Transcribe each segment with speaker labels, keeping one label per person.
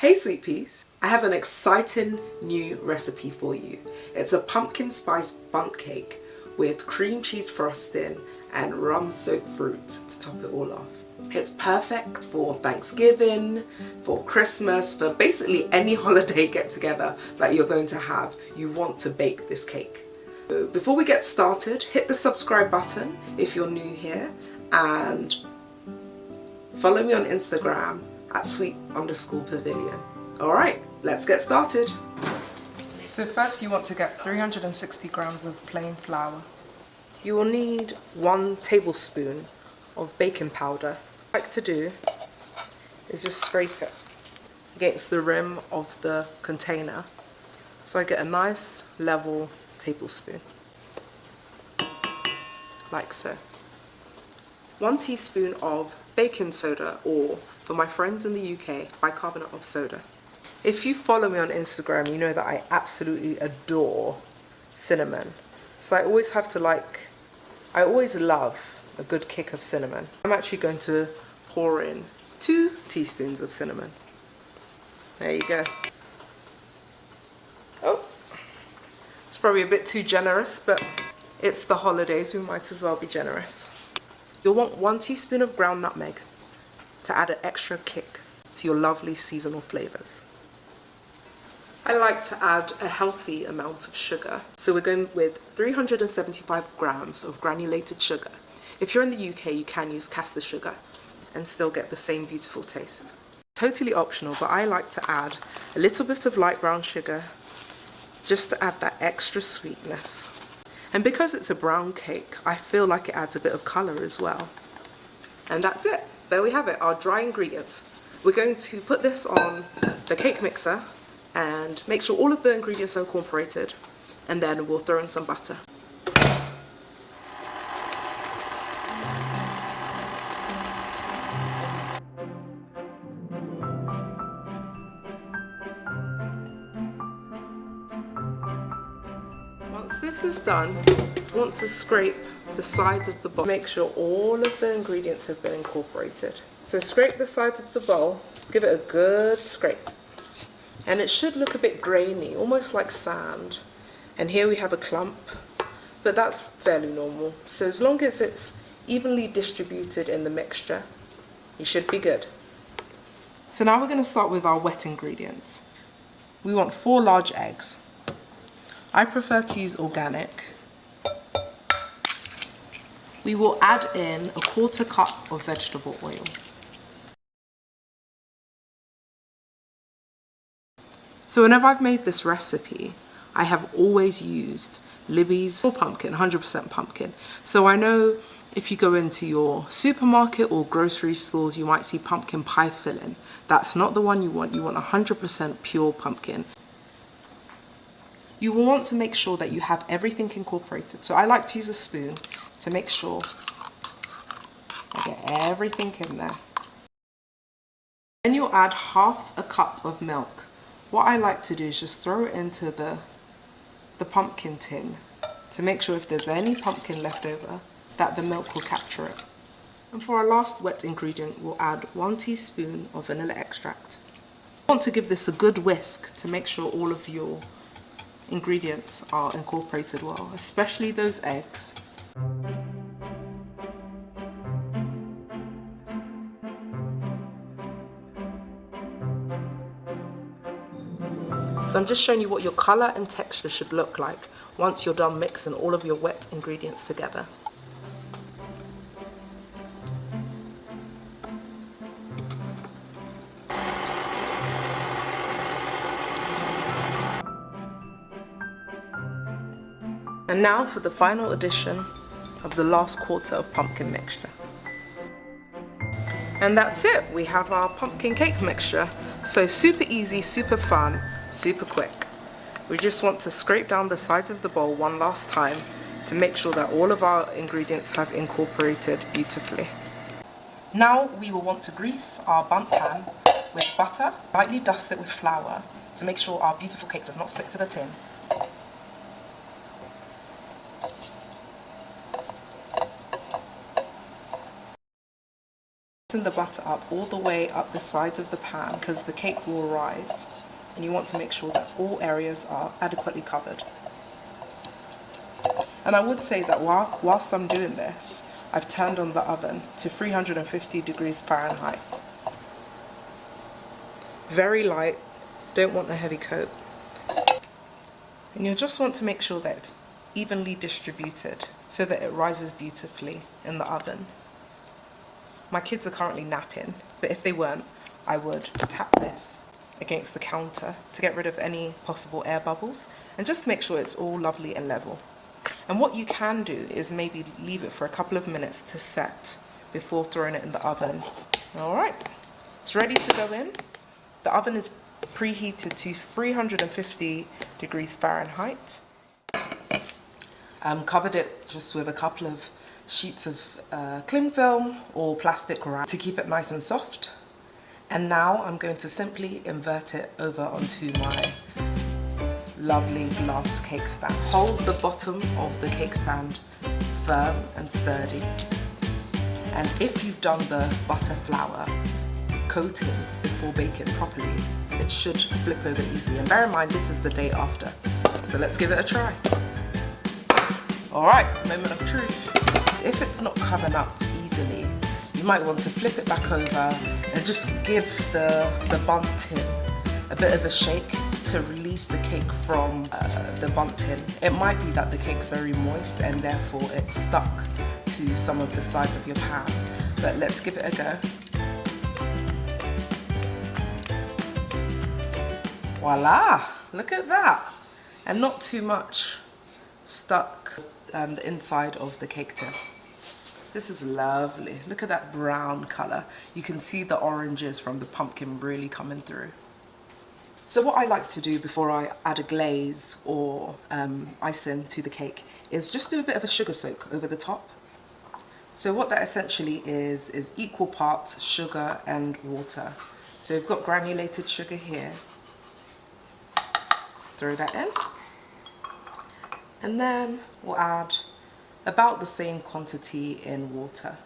Speaker 1: Hey sweet peas, I have an exciting new recipe for you. It's a pumpkin spice bundt cake with cream cheese frosting and rum soaked fruit to top it all off. It's perfect for Thanksgiving, for Christmas, for basically any holiday get together that you're going to have. You want to bake this cake. Before we get started, hit the subscribe button if you're new here and follow me on Instagram at sweet underscore pavilion. Alright, let's get started. So first you want to get 360 grams of plain flour. You will need one tablespoon of baking powder. What I like to do is just scrape it against the rim of the container so I get a nice level tablespoon like so. One teaspoon of baking soda or for my friends in the UK, bicarbonate of soda. If you follow me on Instagram, you know that I absolutely adore cinnamon. So I always have to like, I always love a good kick of cinnamon. I'm actually going to pour in two teaspoons of cinnamon. There you go. Oh, it's probably a bit too generous, but it's the holidays, we might as well be generous. You'll want one teaspoon of ground nutmeg to add an extra kick to your lovely seasonal flavours. I like to add a healthy amount of sugar. So we're going with 375 grams of granulated sugar. If you're in the UK, you can use caster sugar and still get the same beautiful taste. Totally optional, but I like to add a little bit of light brown sugar just to add that extra sweetness. And because it's a brown cake, I feel like it adds a bit of colour as well. And that's it there we have it, our dry ingredients. We're going to put this on the cake mixer and make sure all of the ingredients are incorporated and then we'll throw in some butter. Once this is done, want to scrape the sides of the bowl. Make sure all of the ingredients have been incorporated. So scrape the sides of the bowl, give it a good scrape. And it should look a bit grainy, almost like sand. And here we have a clump, but that's fairly normal. So as long as it's evenly distributed in the mixture, you should be good. So now we're going to start with our wet ingredients. We want four large eggs. I prefer to use organic we will add in a quarter cup of vegetable oil. So whenever I've made this recipe, I have always used Libby's pumpkin, 100% pumpkin. So I know if you go into your supermarket or grocery stores, you might see pumpkin pie filling. That's not the one you want. You want 100% pure pumpkin. You will want to make sure that you have everything incorporated. So I like to use a spoon to make sure I get everything in there. Then you'll add half a cup of milk. What I like to do is just throw it into the, the pumpkin tin to make sure if there's any pumpkin left over that the milk will capture it. And for our last wet ingredient, we'll add one teaspoon of vanilla extract. I want to give this a good whisk to make sure all of your ingredients are incorporated well, especially those eggs. So I'm just showing you what your colour and texture should look like once you're done mixing all of your wet ingredients together. And now for the final addition of the last quarter of pumpkin mixture. And that's it, we have our pumpkin cake mixture. So super easy, super fun, super quick. We just want to scrape down the sides of the bowl one last time to make sure that all of our ingredients have incorporated beautifully. Now we will want to grease our bundt pan with butter, lightly dust it with flour to make sure our beautiful cake does not stick to the tin. Send the butter up all the way up the sides of the pan because the cake will rise and you want to make sure that all areas are adequately covered. And I would say that while, whilst I'm doing this, I've turned on the oven to 350 degrees Fahrenheit. Very light, don't want a heavy coat. And you'll just want to make sure that it's evenly distributed so that it rises beautifully in the oven. My kids are currently napping, but if they weren't, I would tap this against the counter to get rid of any possible air bubbles and just to make sure it's all lovely and level. And what you can do is maybe leave it for a couple of minutes to set before throwing it in the oven. All right, it's ready to go in. The oven is preheated to 350 degrees Fahrenheit. Um, covered it just with a couple of sheets of uh, cling film or plastic wrap to keep it nice and soft. And now I'm going to simply invert it over onto my lovely glass cake stand. Hold the bottom of the cake stand firm and sturdy. And if you've done the butter flour coating before baking properly, it should flip over easily. And bear in mind, this is the day after. So let's give it a try. All right, moment of truth. If it's not coming up easily, you might want to flip it back over and just give the, the bundt tin a bit of a shake to release the cake from uh, the bundt tin. It might be that the cake's very moist and therefore it's stuck to some of the sides of your pan, but let's give it a go. Voila, look at that. And not too much stuck um, the inside of the cake tin. This is lovely. Look at that brown color. You can see the oranges from the pumpkin really coming through. So what I like to do before I add a glaze or um, icing to the cake is just do a bit of a sugar soak over the top. So what that essentially is, is equal parts sugar and water. So we've got granulated sugar here. Throw that in. And then we'll add about the same quantity in water.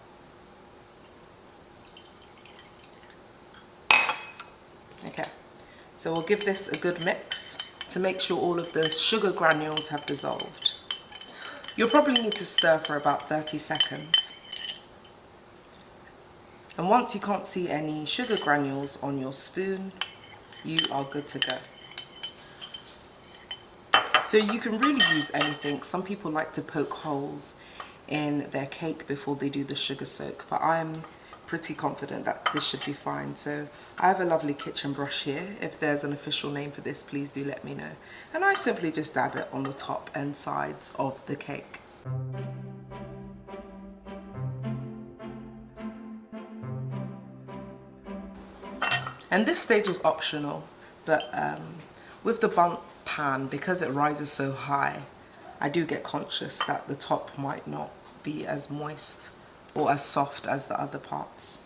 Speaker 1: Okay, so we'll give this a good mix to make sure all of the sugar granules have dissolved. You'll probably need to stir for about 30 seconds. And once you can't see any sugar granules on your spoon, you are good to go. So you can really use anything. Some people like to poke holes in their cake before they do the sugar soak, but I'm pretty confident that this should be fine. So I have a lovely kitchen brush here. If there's an official name for this, please do let me know. And I simply just dab it on the top and sides of the cake. And this stage is optional, but um, with the bundt pan, because it rises so high, I do get conscious that the top might not be as moist or as soft as the other parts.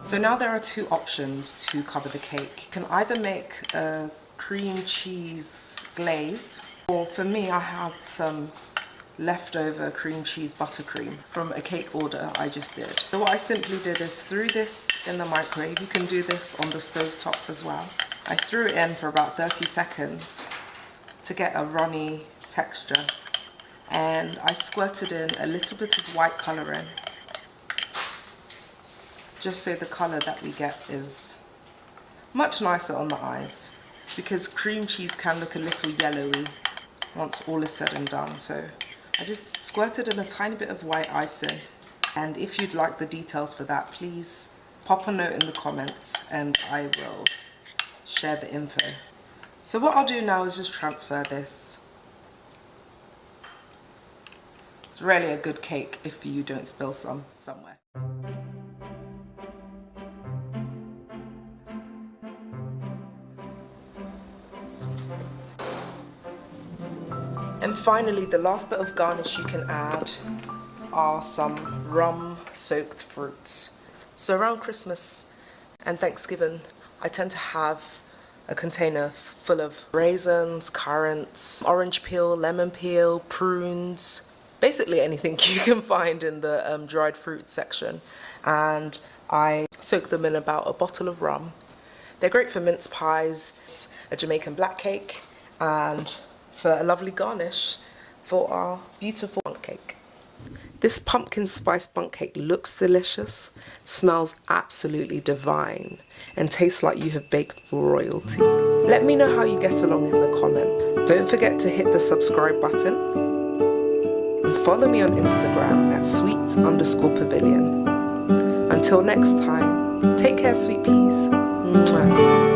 Speaker 1: So now there are two options to cover the cake. You can either make a cream cheese glaze or for me I had some leftover cream cheese buttercream from a cake order I just did. So what I simply did is threw this in the microwave. You can do this on the stove top as well. I threw it in for about 30 seconds to get a runny texture and I squirted in a little bit of white colouring just so the colour that we get is much nicer on the eyes because cream cheese can look a little yellowy once all is said and done so I just squirted in a tiny bit of white icing and if you'd like the details for that please pop a note in the comments and I will share the info. So what I'll do now is just transfer this. It's really a good cake if you don't spill some somewhere. Finally, the last bit of garnish you can add are some rum soaked fruits. So around Christmas and Thanksgiving, I tend to have a container full of raisins, currants, orange peel, lemon peel, prunes, basically anything you can find in the um, dried fruit section. And I soak them in about a bottle of rum. They're great for mince pies, a Jamaican black cake, and for a lovely garnish for our beautiful bundt cake. This pumpkin spice bundt cake looks delicious, smells absolutely divine, and tastes like you have baked for royalty. Let me know how you get along in the comment. Don't forget to hit the subscribe button and follow me on Instagram at sweet underscore pavilion. Until next time, take care sweet peas. Mwah.